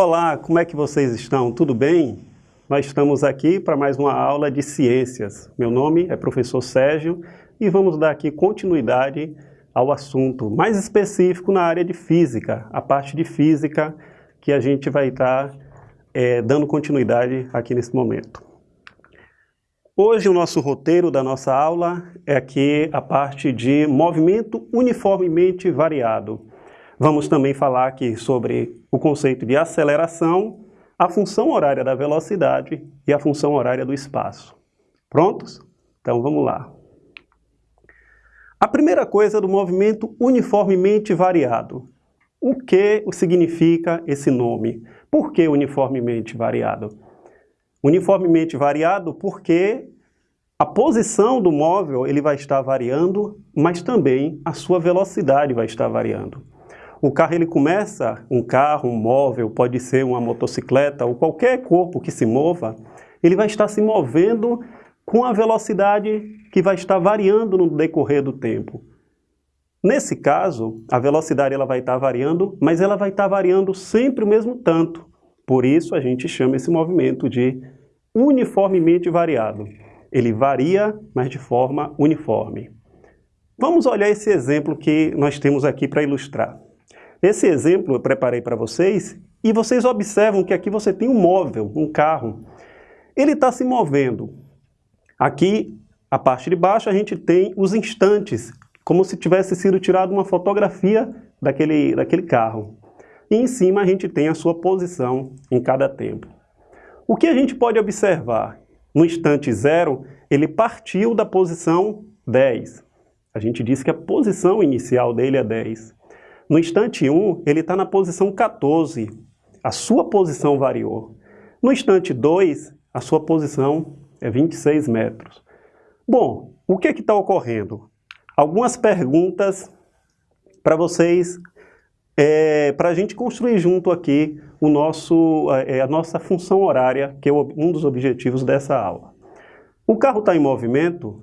Olá, como é que vocês estão? Tudo bem? Nós estamos aqui para mais uma aula de ciências. Meu nome é professor Sérgio e vamos dar aqui continuidade ao assunto mais específico na área de física, a parte de física que a gente vai estar é, dando continuidade aqui nesse momento. Hoje o nosso roteiro da nossa aula é aqui a parte de movimento uniformemente variado. Vamos também falar aqui sobre o conceito de aceleração, a função horária da velocidade e a função horária do espaço. Prontos? Então vamos lá. A primeira coisa do movimento uniformemente variado. O que significa esse nome? Por que uniformemente variado? Uniformemente variado porque a posição do móvel ele vai estar variando, mas também a sua velocidade vai estar variando. O carro ele começa, um carro, um móvel, pode ser uma motocicleta ou qualquer corpo que se mova, ele vai estar se movendo com a velocidade que vai estar variando no decorrer do tempo. Nesse caso, a velocidade ela vai estar variando, mas ela vai estar variando sempre o mesmo tanto. Por isso a gente chama esse movimento de uniformemente variado. Ele varia, mas de forma uniforme. Vamos olhar esse exemplo que nós temos aqui para ilustrar. Esse exemplo eu preparei para vocês e vocês observam que aqui você tem um móvel, um carro. Ele está se movendo. Aqui, a parte de baixo, a gente tem os instantes, como se tivesse sido tirado uma fotografia daquele, daquele carro. E em cima a gente tem a sua posição em cada tempo. O que a gente pode observar? No instante zero, ele partiu da posição 10. A gente diz que a posição inicial dele é 10. No instante 1, ele está na posição 14. A sua posição variou. No instante 2, a sua posição é 26 metros. Bom, o que é está ocorrendo? Algumas perguntas para vocês, é, para a gente construir junto aqui o nosso, é, a nossa função horária, que é um dos objetivos dessa aula. O carro está em movimento?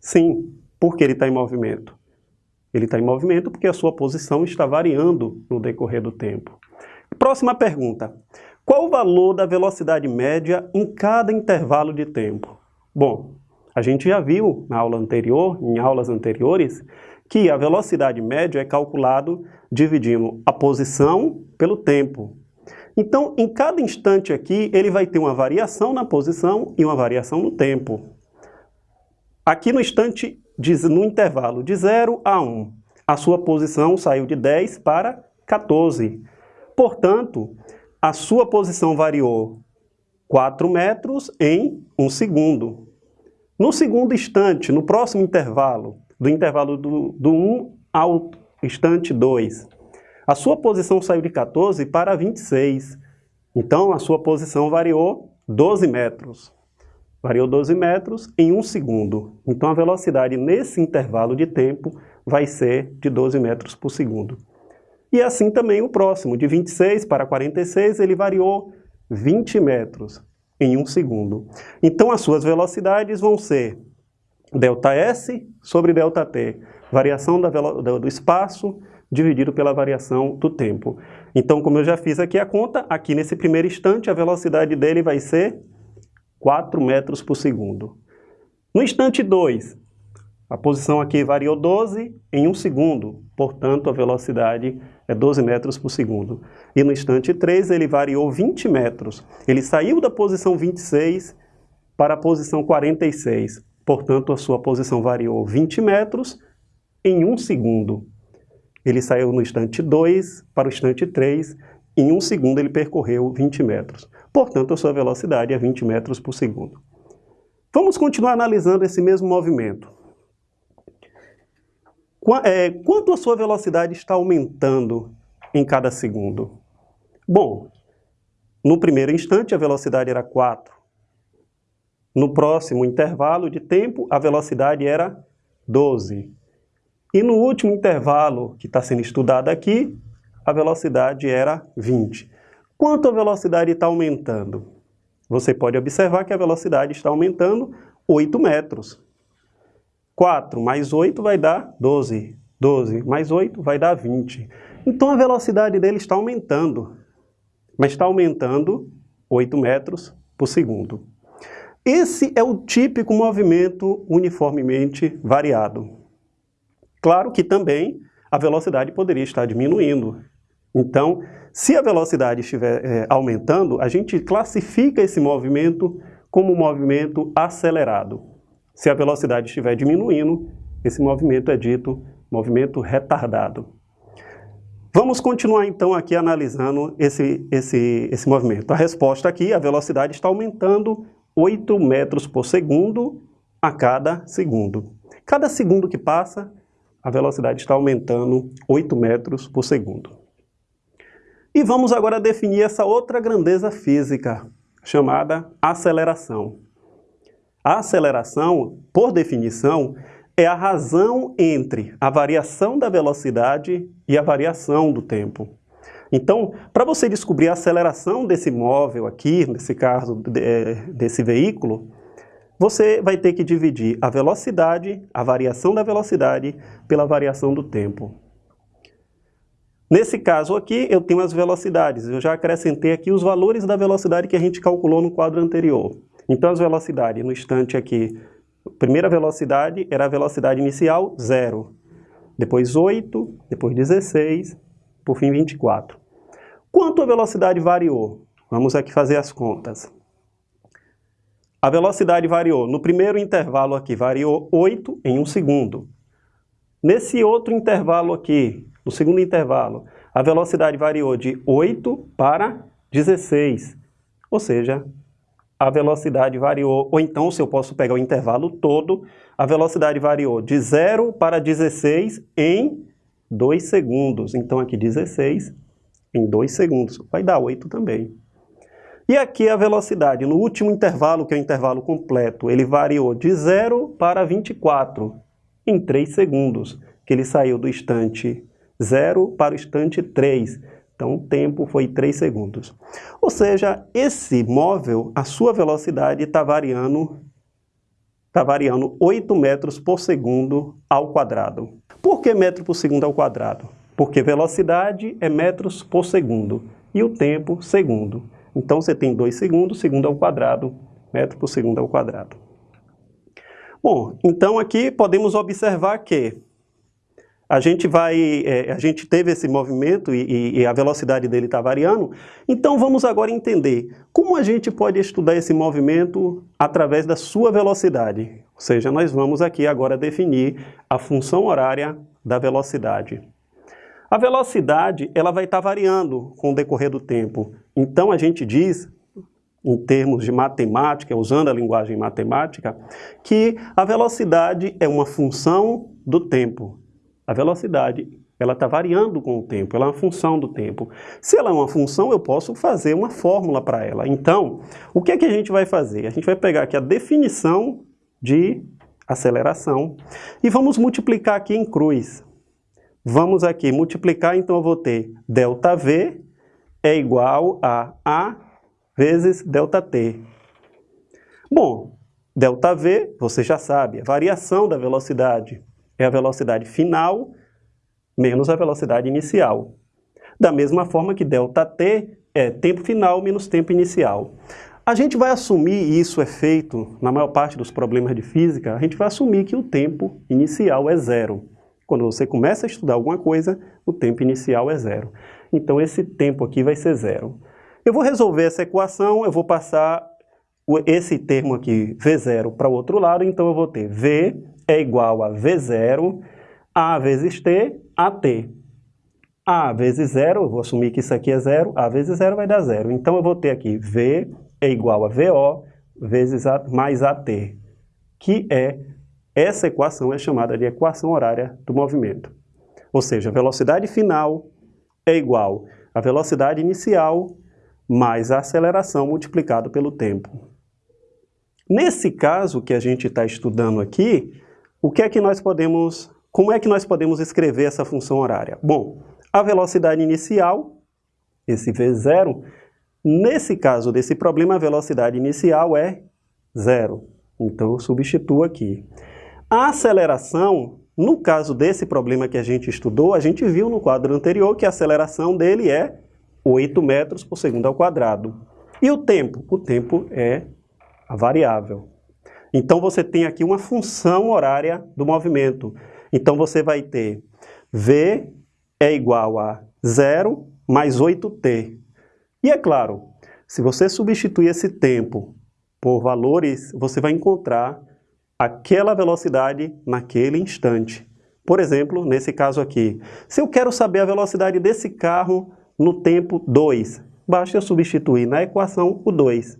Sim. Por que ele está em movimento? Ele está em movimento porque a sua posição está variando no decorrer do tempo. Próxima pergunta. Qual o valor da velocidade média em cada intervalo de tempo? Bom, a gente já viu na aula anterior, em aulas anteriores, que a velocidade média é calculado dividindo a posição pelo tempo. Então, em cada instante aqui, ele vai ter uma variação na posição e uma variação no tempo. Aqui no instante no intervalo de 0 a 1. A sua posição saiu de 10 para 14. Portanto, a sua posição variou 4 metros em 1 segundo. No segundo instante, no próximo intervalo, do intervalo do, do 1 ao instante 2, a sua posição saiu de 14 para 26. Então, a sua posição variou 12 metros variou 12 metros em um segundo. Então a velocidade nesse intervalo de tempo vai ser de 12 metros por segundo. E assim também o próximo, de 26 para 46, ele variou 20 metros em um segundo. Então as suas velocidades vão ser ΔS sobre ΔT, variação do espaço dividido pela variação do tempo. Então, como eu já fiz aqui a conta, aqui nesse primeiro instante a velocidade dele vai ser 4 metros por segundo. No instante 2, a posição aqui variou 12 em 1 segundo, portanto a velocidade é 12 metros por segundo. E no instante 3 ele variou 20 metros. Ele saiu da posição 26 para a posição 46, portanto a sua posição variou 20 metros em 1 segundo. Ele saiu no instante 2 para o instante 3, em 1 segundo ele percorreu 20 metros. Portanto, a sua velocidade é 20 metros por segundo. Vamos continuar analisando esse mesmo movimento. É, quanto a sua velocidade está aumentando em cada segundo? Bom, no primeiro instante a velocidade era 4. No próximo intervalo de tempo a velocidade era 12. E no último intervalo que está sendo estudado aqui, a velocidade era 20. Quanto a velocidade está aumentando? Você pode observar que a velocidade está aumentando 8 metros. 4 mais 8 vai dar 12. 12 mais 8 vai dar 20. Então a velocidade dele está aumentando. mas está aumentando 8 metros por segundo. Esse é o típico movimento uniformemente variado. Claro que também a velocidade poderia estar diminuindo. Então, se a velocidade estiver é, aumentando, a gente classifica esse movimento como movimento acelerado. Se a velocidade estiver diminuindo, esse movimento é dito movimento retardado. Vamos continuar então aqui analisando esse, esse, esse movimento. A resposta aqui, a velocidade está aumentando 8 metros por segundo a cada segundo. Cada segundo que passa, a velocidade está aumentando 8 metros por segundo. E vamos agora definir essa outra grandeza física, chamada aceleração. A aceleração, por definição, é a razão entre a variação da velocidade e a variação do tempo. Então, para você descobrir a aceleração desse móvel aqui, nesse caso, é, desse veículo, você vai ter que dividir a velocidade, a variação da velocidade, pela variação do tempo. Nesse caso aqui, eu tenho as velocidades. Eu já acrescentei aqui os valores da velocidade que a gente calculou no quadro anterior. Então, as velocidades no instante aqui, primeira velocidade era a velocidade inicial, zero. Depois 8, depois 16, por fim 24. Quanto a velocidade variou? Vamos aqui fazer as contas. A velocidade variou. No primeiro intervalo aqui, variou 8 em 1 segundo. Nesse outro intervalo aqui, no segundo intervalo, a velocidade variou de 8 para 16. Ou seja, a velocidade variou, ou então, se eu posso pegar o intervalo todo, a velocidade variou de 0 para 16 em 2 segundos. Então, aqui 16 em 2 segundos. Vai dar 8 também. E aqui a velocidade, no último intervalo, que é o intervalo completo, ele variou de 0 para 24 em 3 segundos, que ele saiu do instante 0 para o instante 3. Então o tempo foi 3 segundos. Ou seja, esse móvel, a sua velocidade está variando, tá variando 8 metros por segundo ao quadrado. Por que metro por segundo ao quadrado? porque velocidade é metros por segundo e o tempo segundo. Então você tem 2 segundos, segundo ao quadrado, metro por segundo ao quadrado. Bom, então aqui podemos observar que a gente vai, é, a gente teve esse movimento e, e a velocidade dele está variando, então vamos agora entender como a gente pode estudar esse movimento através da sua velocidade. Ou seja, nós vamos aqui agora definir a função horária da velocidade. A velocidade ela vai estar variando com o decorrer do tempo. Então a gente diz, em termos de matemática, usando a linguagem matemática, que a velocidade é uma função do tempo. A velocidade ela está variando com o tempo, ela é uma função do tempo. Se ela é uma função, eu posso fazer uma fórmula para ela. Então, o que é que a gente vai fazer? A gente vai pegar aqui a definição de aceleração e vamos multiplicar aqui em cruz. Vamos aqui multiplicar, então eu vou ter ΔV é igual a A vezes ΔT. Bom, ΔV, você já sabe, a variação da velocidade é a velocidade final menos a velocidade inicial. Da mesma forma que ΔT é tempo final menos tempo inicial. A gente vai assumir, e isso é feito na maior parte dos problemas de física, a gente vai assumir que o tempo inicial é zero. Quando você começa a estudar alguma coisa, o tempo inicial é zero. Então esse tempo aqui vai ser zero. Eu vou resolver essa equação, eu vou passar esse termo aqui, V0, para o outro lado, então eu vou ter V é igual a V0, A vezes T, AT. A vezes zero, eu vou assumir que isso aqui é zero, A vezes zero vai dar zero. Então eu vou ter aqui V é igual a VO vezes a, mais AT, que é essa equação é chamada de equação horária do movimento. Ou seja, a velocidade final é igual à velocidade inicial mais a aceleração multiplicado pelo tempo. Nesse caso que a gente está estudando aqui, o que é que nós podemos, como é que nós podemos escrever essa função horária? Bom, a velocidade inicial, esse V0, nesse caso desse problema, a velocidade inicial é zero. Então eu substituo aqui. A aceleração, no caso desse problema que a gente estudou, a gente viu no quadro anterior que a aceleração dele é 8 metros por segundo ao quadrado. E o tempo? O tempo é a variável. Então você tem aqui uma função horária do movimento. Então você vai ter V é igual a 0 mais 8t. E é claro, se você substituir esse tempo por valores, você vai encontrar aquela velocidade naquele instante. Por exemplo, nesse caso aqui, se eu quero saber a velocidade desse carro no tempo 2, basta eu substituir na equação o 2.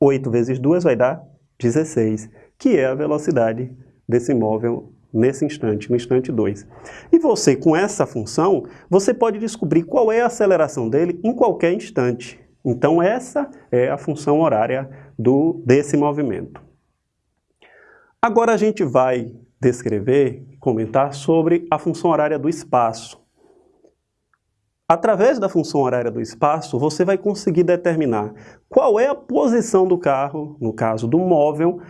8 vezes 2 vai dar 16, que é a velocidade desse móvel nesse instante, no instante 2. E você, com essa função, você pode descobrir qual é a aceleração dele em qualquer instante. Então essa é a função horária do, desse movimento. Agora a gente vai descrever, comentar sobre a função horária do espaço. Através da função horária do espaço, você vai conseguir determinar qual é a posição do carro, no caso do móvel,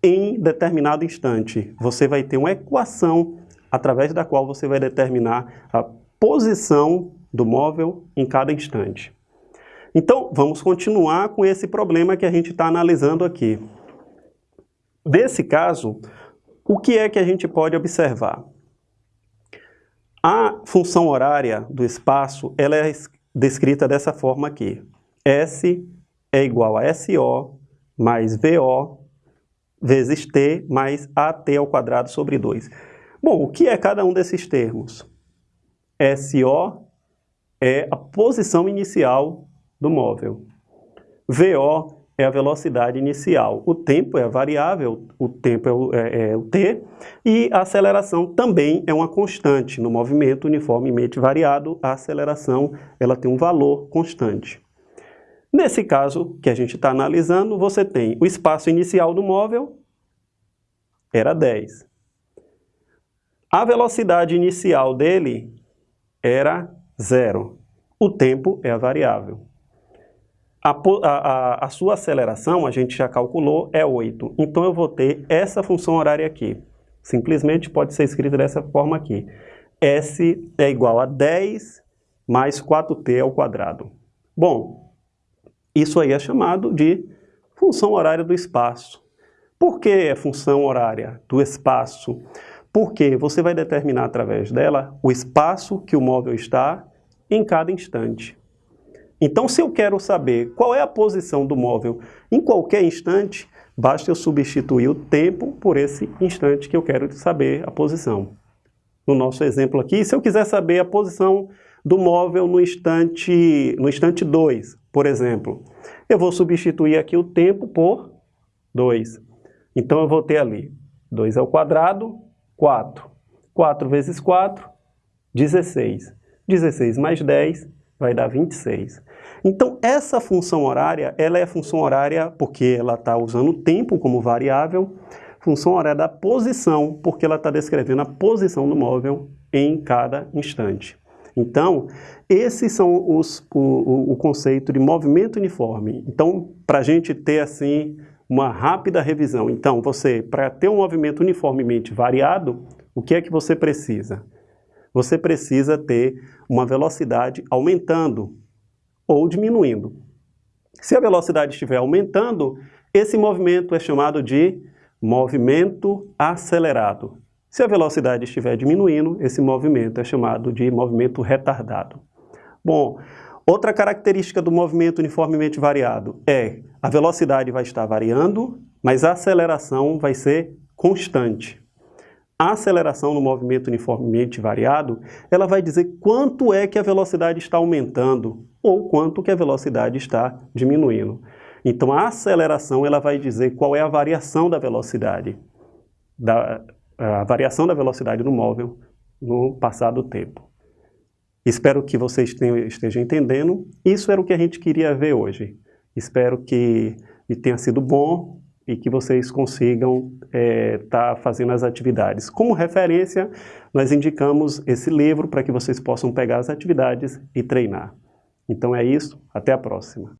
em determinado instante. Você vai ter uma equação através da qual você vai determinar a posição do móvel em cada instante. Então, vamos continuar com esse problema que a gente está analisando aqui. Nesse caso, o que é que a gente pode observar? A função horária do espaço ela é descrita dessa forma aqui. S é igual a SO mais VO vezes t mais at ao quadrado sobre 2. Bom, o que é cada um desses termos? SO é a posição inicial do móvel. VO é a velocidade inicial. O tempo é a variável, o tempo é o, é, é o t, e a aceleração também é uma constante. No movimento uniformemente variado, a aceleração ela tem um valor constante. Nesse caso que a gente está analisando, você tem o espaço inicial do móvel, era 10. A velocidade inicial dele era zero. O tempo é a variável. A, a, a, sua aceleração, a gente já calculou, é 8. Então eu vou ter essa função horária aqui. Simplesmente pode ser escrito dessa forma aqui. S é igual a 10 mais 4t ao quadrado. Bom, isso aí é chamado de função horária do espaço. Por que é função horária do espaço? Porque você vai determinar através dela o espaço que o móvel está em cada instante. Então, se eu quero saber qual é a posição do móvel em qualquer instante, basta eu substituir o tempo por esse instante que eu quero saber a posição. No nosso exemplo aqui, se eu quiser saber a posição do móvel no instante, no instante 2, por exemplo. Eu vou substituir aqui o tempo por 2. Então eu vou ter ali 2 ao quadrado, 4. 4 vezes 4, 16. 16 mais 10 vai dar 26. Então essa função horária, ela é função horária porque ela está usando o tempo como variável, função horária da posição, porque ela está descrevendo a posição do móvel em cada instante. Então, esses são os, o, o conceito de movimento uniforme. Então, para a gente ter assim uma rápida revisão. Então, você, para ter um movimento uniformemente variado, o que é que você precisa? Você precisa ter uma velocidade aumentando ou diminuindo. Se a velocidade estiver aumentando, esse movimento é chamado de movimento acelerado. Se a velocidade estiver diminuindo, esse movimento é chamado de movimento retardado. Bom, outra característica do movimento uniformemente variado é a velocidade vai estar variando, mas a aceleração vai ser constante. A aceleração no movimento uniformemente variado, ela vai dizer quanto é que a velocidade está aumentando ou quanto que a velocidade está diminuindo. Então a aceleração ela vai dizer qual é a variação da velocidade da, a variação da velocidade do móvel no passar do tempo. Espero que vocês tenham, estejam entendendo. Isso era o que a gente queria ver hoje. Espero que tenha sido bom e que vocês consigam estar é, tá fazendo as atividades. Como referência, nós indicamos esse livro para que vocês possam pegar as atividades e treinar. Então é isso, até a próxima.